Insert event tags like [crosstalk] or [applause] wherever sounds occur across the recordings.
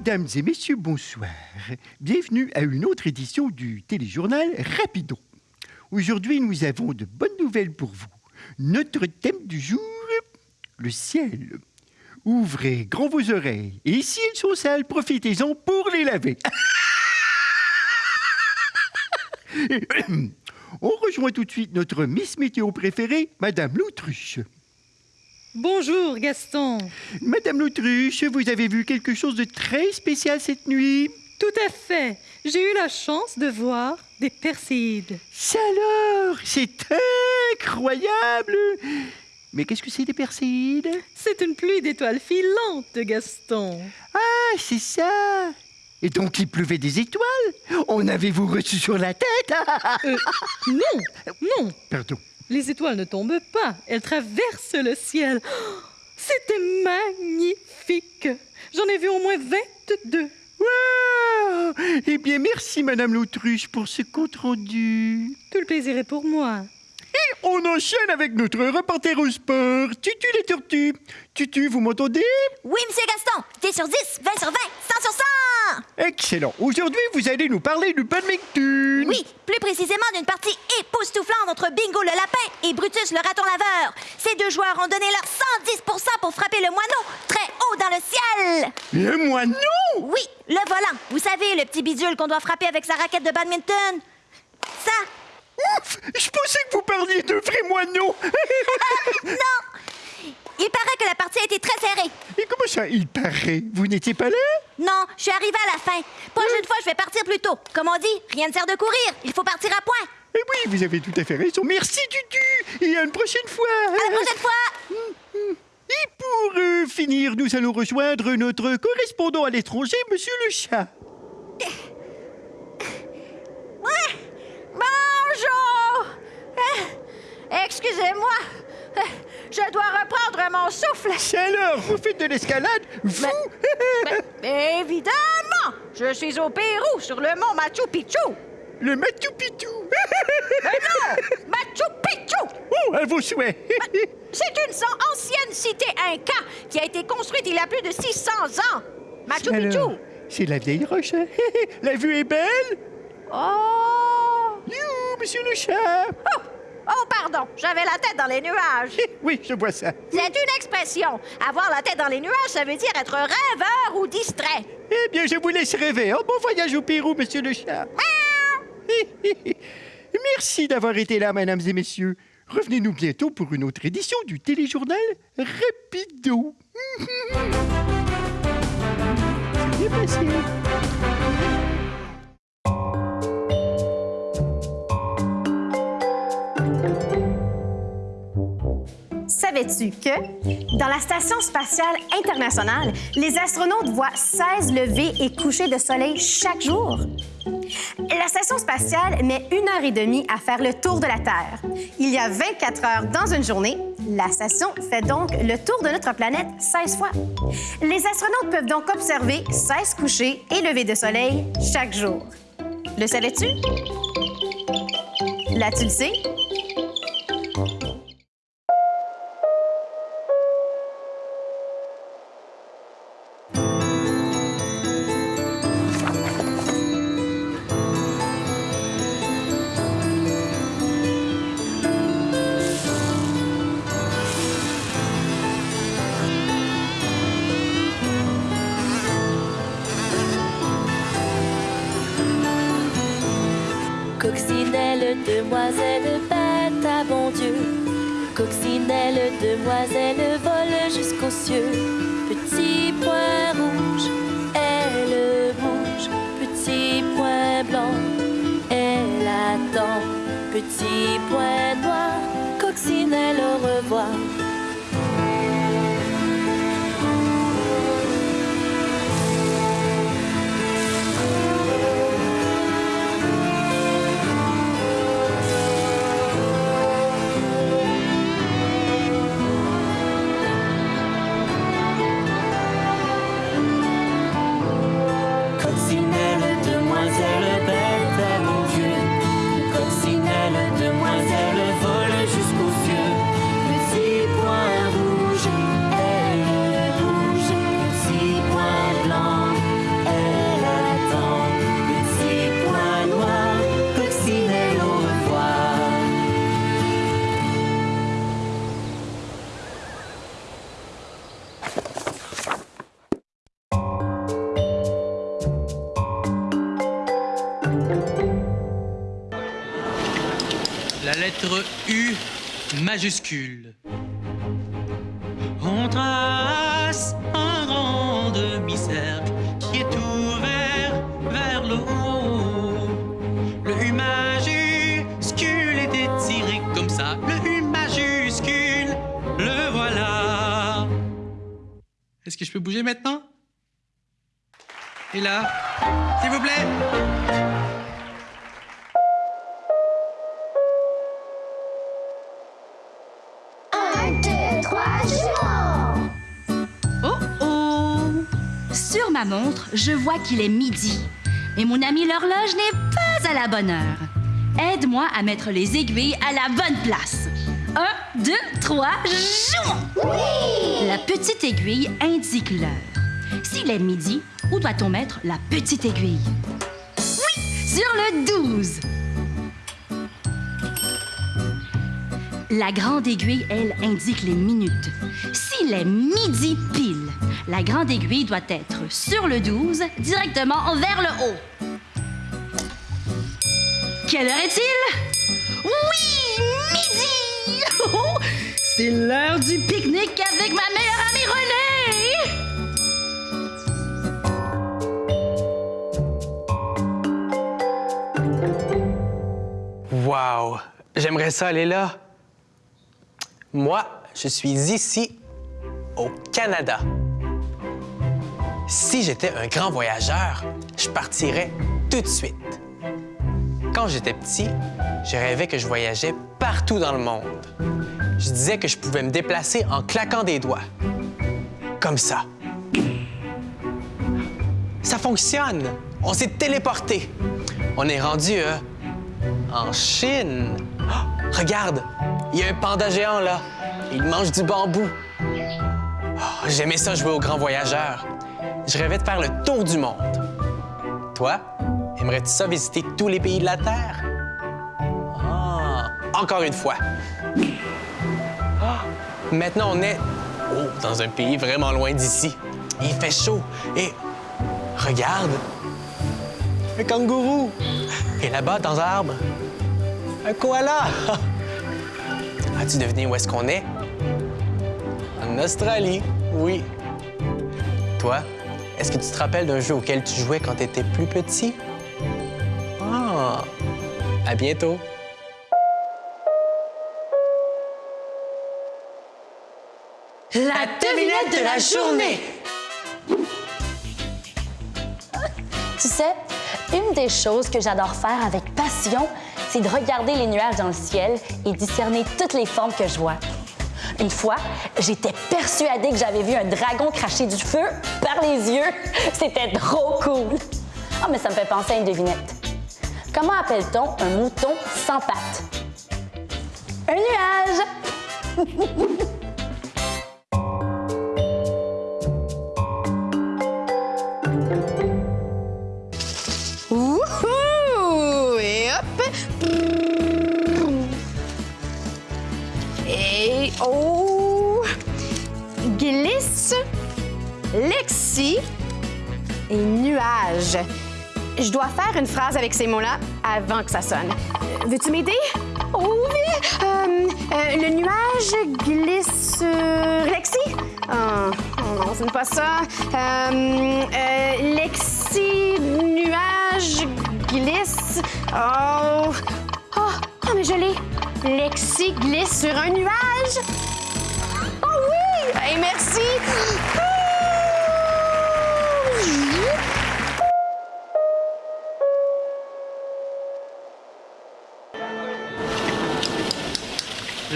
Mesdames et messieurs, bonsoir. Bienvenue à une autre édition du téléjournal Rapido. Aujourd'hui, nous avons de bonnes nouvelles pour vous. Notre thème du jour, le ciel. Ouvrez grand vos oreilles. Et si elles sont sales, profitez-en pour les laver. [laughs] On rejoint tout de suite notre Miss Météo préférée, Madame L'Autruche. Bonjour Gaston. Madame L'Autruche, vous avez vu quelque chose de très spécial cette nuit? Tout à fait. J'ai eu la chance de voir des perséides. Ça alors? C'est incroyable Mais qu'est-ce que c'est des perséides? C'est une pluie d'étoiles filantes, Gaston. Ah, c'est ça Et donc il pleuvait des étoiles? En avez-vous reçu sur la tête Euh, non, non. Pardon. Les étoiles ne tombent pas. Elles traversent le ciel. Oh, [gasps] C'était magnifique. J'en ai vu au moins 22. Wow Eh bien, merci, Madame l'Autruche, pour ce compte-rendu. Tout le plaisir est pour moi. Et on enchaîne avec notre reporter au sport, Tutu les tortues. Tutu, vous m'entendez? Oui, monsieur Gaston, 10 sur 10, 20 sur 20, 100 sur 100! Excellent. Aujourd'hui, vous allez nous parler du badminton. Oui, plus précisément d'une partie époustouflante entre Bingo le lapin et Brutus le raton laveur. Ces deux joueurs ont donné leur 110% pour frapper le moineau très haut dans le ciel. Le moineau? Oui, le volant. Vous savez, le petit bidule qu'on doit frapper avec sa raquette de badminton. Ça, Ouf Je pensais que vous parliez de vrais moineaux. [laughs] non! Il paraît que la partie a été très serrée. Et comment ça, il paraît? Vous n'étiez pas là? Non, je suis arrivée à la fin. Prochaine fois, je vais partir plus tôt. Comme on dit, rien ne sert de courir. Il faut partir à point. Eh oui, vous avez tout à fait raison. Merci, Tutu. Et à une prochaine fois. À la prochaine fois! Et pour euh, finir, nous allons rejoindre notre correspondant à l'étranger, Monsieur le Chat. Bonjour! Euh, Excusez-moi, je dois reprendre mon souffle. Ça alors, vous faites de l'escalade Vous? Ben, évidemment, je suis au Pérou, sur le mont Machu Picchu. Le Machu Picchu Mais non, Machu Picchu! Oh, à vos souhaits C'est une ancienne cité inca qui a été construite il y a plus de 600 ans. Machu Picchu! C'est la vieille roche. hein? [laughs] La vue est belle Oh! You, Monsieur le Chat Oh! Oh, pardon, j'avais la tête dans les nuages. Oui, je vois ça. C'est une expression. Avoir la tête dans les nuages, ça veut dire être rêveur ou distrait. Eh bien, je vous laisse rêver. Un bon voyage au Pérou, Monsieur le Chat. [laughs] Merci d'avoir été là, mesdames et messieurs. Revenez-nous bientôt pour une autre édition du téléjournal Rapido. [laughs] C'est bien passé. Savais-tu que dans la Station spatiale internationale, les astronautes voient 16 levées et couchers de soleil chaque jour? La station spatiale met une heure et demie à faire le tour de la Terre. Il y a 24 heures dans une journée. La station fait donc le tour de notre planète 16 fois. Les astronautes peuvent donc observer 16 couchers et levées de soleil chaque jour. Le savais-tu? Là, tu le? Coccinelle, demoiselle, bête à bon Dieu. Coccinelle, demoiselle, vole jusqu'aux cieux. Petit point rouge, elle bouge. Petit point blanc, elle attend. Petit point noir, coccinelle, au revoir. La lettre U majuscule. On trace un grand demi-cercle qui est ouvert vers le haut. Le U majuscule est étiré comme ça. Le U majuscule, le voilà. Est-ce que je peux bouger maintenant? Et là S'il vous plaît? Ma montre, je vois qu'il est midi. Mais mon ami l'horloge n'est pas à la bonne heure. Aide-moi à mettre les aiguilles à la bonne place. Un, deux, trois, jouons! La petite aiguille indique l'heure. S'il est midi, où doit-on mettre la petite aiguille? Oui, sur le 12. La grande aiguille, elle, indique les minutes. S'il est midi pile, la grande aiguille doit être sur le 12, directement vers le haut. Quelle heure est-il? Oui, midi! [laughs] C'est l'heure du pique-nique avec ma meilleure amie Renée! Wow! J'aimerais ça aller là. Moi, je suis ici, au Canada. Si j'étais un grand voyageur, je partirais tout de suite. Quand j'étais petit, je rêvais que je voyageais partout dans le monde. Je disais que je pouvais me déplacer en claquant des doigts. Comme ça. Ça fonctionne! On s'est téléporté. On est rendu euh, en Chine. Oh, regarde, il y a un panda géant là. Il mange du bambou. Oh, J'aimais ça jouer au grand voyageur. Je rêvais de faire le tour du monde. Toi, aimerais-tu ça visiter tous les pays de la Terre? Ah, encore une fois. Ah, maintenant, on est oh, dans un pays vraiment loin d'ici. Il fait chaud et regarde, un kangourou. Et là-bas, dans l'arbre, un koala. [laughs] As-tu deviné où est-ce qu'on est? En Australie, oui. Toi, est-ce que tu te rappelles d'un jeu auquel tu jouais quand tu étais plus petit? Ah! À bientôt! La devinette de la journée! Tu sais, une des choses que j'adore faire avec passion, c'est de regarder les nuages dans le ciel et discerner toutes les formes que je vois. Une fois, j'étais persuadée que j'avais vu un dragon cracher du feu par les yeux. [laughs] C'était trop cool. Ah, mais ça me fait penser à une devinette. Comment appelle-t-on un mouton sans pattes? Un nuage! [laughs] Je dois faire une phrase avec ces mots-là avant que ça sonne. Veux-tu m'aider? Oh oui! Euh, euh, le nuage glisse sur Lexi? Oh, oh non, ce n'est pas ça. Euh, Lexi, nuage, glisse. Oh! Oh, oh, mais je l'ai! Lexi glisse sur un nuage! Oh oui! Hey, merci!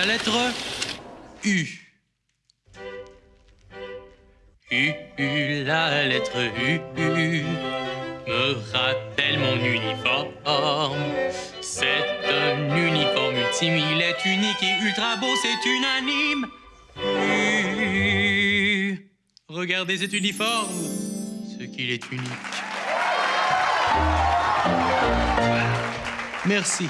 La lettre U. U, U, la lettre U, U me rappelle mon uniforme. C'est un uniforme ultime, il est unique et ultra beau, c'est unanime. U. Regardez cet uniforme, ce qu'il est unique. Merci.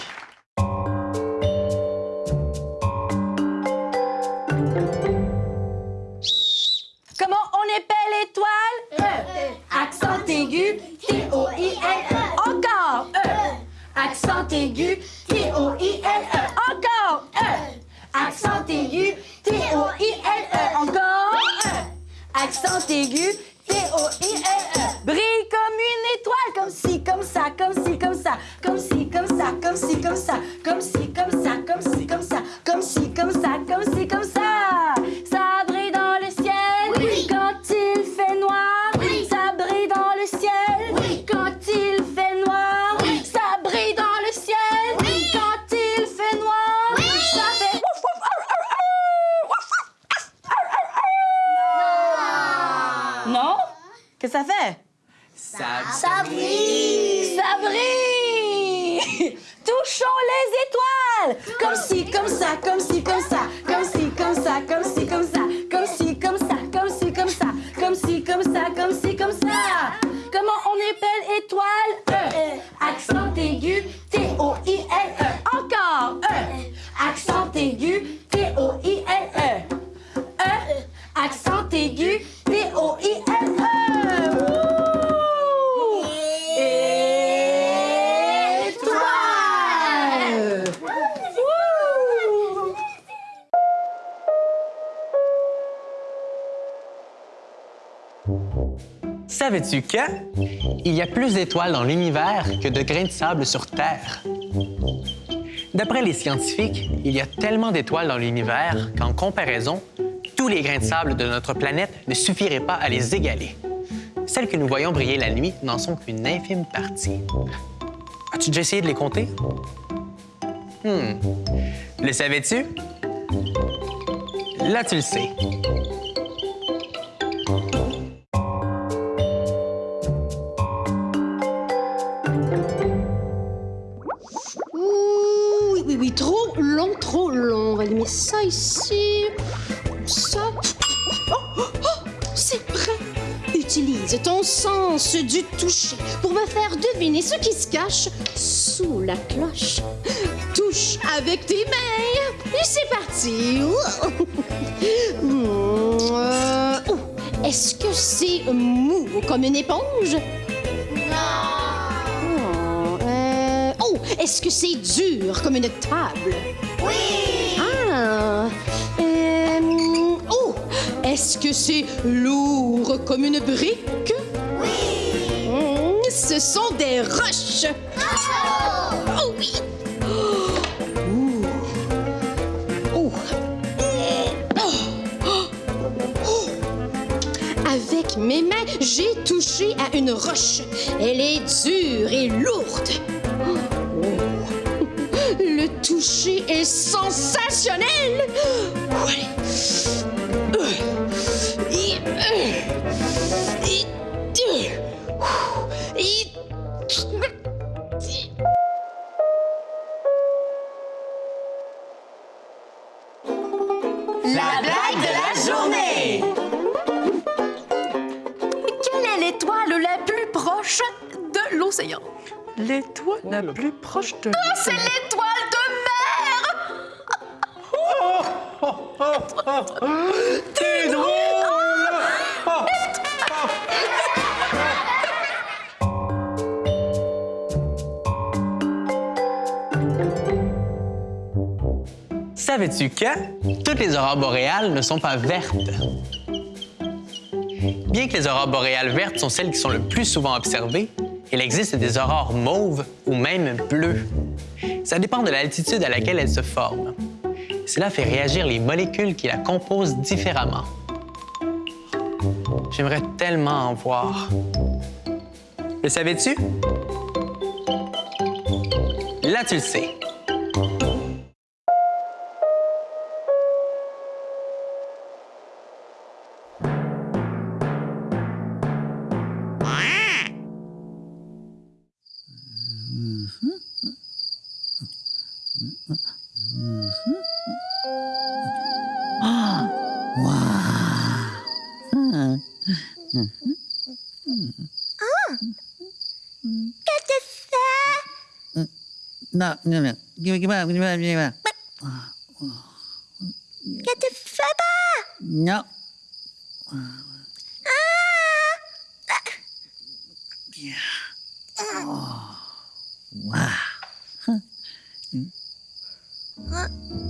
T-O-I-L-E. Encore. E. Accent aigu, T-O-I-L-E. aigu. Encore. E. Accent aigu, T-O-I-L-E. Brille comme une étoile, comme ci, comme ça, comme ci, comme ça, comme ci, comme ça, comme ci, comme ça, comme ci, comme ça, comme ci, comme ça, comme ci, comme ça, comme ci, comme. Ça aigu, T-O-I-L-E. Encore E. Accent aigu, T-O-I-L-E. E. Accent aigu, T-O-I-L-E. Wouh! Étoile! Wouh! Savais-tu que il y a plus d'étoiles dans l'univers que de grains de sable sur Terre? D'après les scientifiques, il y a tellement d'étoiles dans l'univers qu'en comparaison, tous les grains de sable de notre planète ne suffiraient pas à les égaler. Celles que nous voyons briller la nuit n'en sont qu'une infime partie. As-tu déjà essayé de les compter? Hmm. Le savais-tu? Là, tu le sais. Trop long, trop long. On va mettre ça ici. Ça. Oh, oh, oh, c'est prêt. Utilise ton sens du toucher pour me faire deviner ce qui se cache sous la cloche. Touche avec tes mains. Et c'est parti. Est-ce que c'est mou comme une éponge? Oh, est-ce que c'est dur comme une table? Oui! Ah! euh, oh, est-ce que c'est lourd comme une brique? Oui! ce sont des roches! Oh oui! Oh! Oh. Oh. Oh. Avec mes mains, j'ai touché à une roche. Elle est dure et lourde. Oh. Toucher est sensationnel. Ouais. La blague de la journée. Quelle est l'étoile la plus proche de l'océan? L'étoile la plus proche de Ah, c'est l'étoile T'es drôle. Savais-tu que toutes les aurores boréales ne sont pas vertes? Bien que les aurores boréales vertes sont celles qui sont le plus souvent observées, il existe des aurores mauves ou même bleues. Ça dépend de l'altitude à laquelle elles se forment. Cela fait réagir les molécules qui la composent différemment. J'aimerais tellement en voir. Le savais-tu? Là, tu le sais. No, no, no. Give me, give me, give me, give me. But... Get the feather! No. Ah! Yeah. Oh. Wow. Huh. Huh?